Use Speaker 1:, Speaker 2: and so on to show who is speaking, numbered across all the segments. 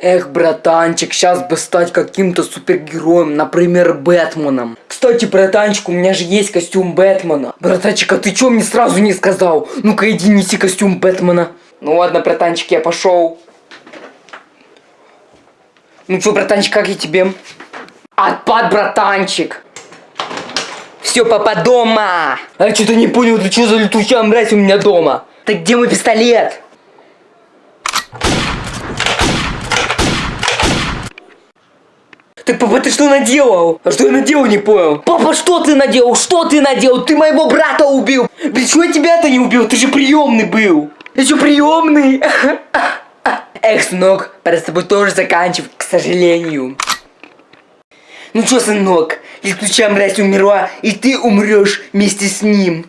Speaker 1: Эх, братанчик, сейчас бы стать каким-то супергероем, например, Бэтменом. Кстати, братанчик, у меня же есть костюм Бэтмена. Братанчик, а ты чё мне сразу не сказал? Ну-ка иди неси костюм Бэтмена. Ну ладно, братанчик, я пошел. Ну чё, братанчик, как я тебе? Отпад, братанчик. Все, папа дома. А я что-то не понял, ты что за летучая мразь у меня дома? Так где мой пистолет? Так, папа, ты что наделал? А что я наделал, не понял? Папа, что ты наделал? Что ты наделал? Ты моего брата убил! Почему я тебя-то не убил? Ты же приемный был! Ты что, приемный? Эх, сынок, пора с тобой тоже заканчивать, к сожалению. Ну что, сынок, летучая мразь умерла, и ты умрешь вместе с ним.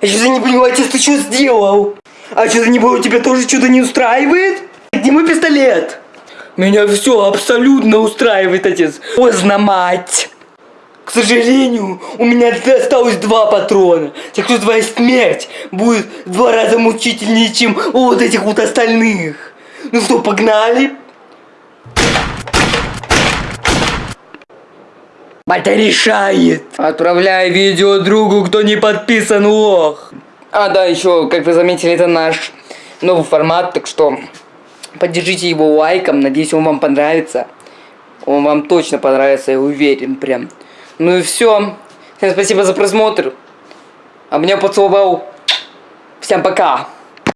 Speaker 1: Я что-то не понимаю, отец, ты что сделал? А что-то не было, тебя тоже что-то не устраивает? Мой пистолет? Меня все абсолютно устраивает, отец. Поздно, мать. К сожалению, у меня осталось два патрона. Так что твоя смерть будет в два раза мучительнее, чем у вот этих вот остальных. Ну что, погнали? Батя решает. Отправляй видео другу, кто не подписан, лох. А, да, еще, как вы заметили, это наш новый формат, так что поддержите его лайком, надеюсь, он вам понравится. Он вам точно понравится, я уверен, прям. Ну и все. Всем спасибо за просмотр. А меня поцеловал. Всем пока.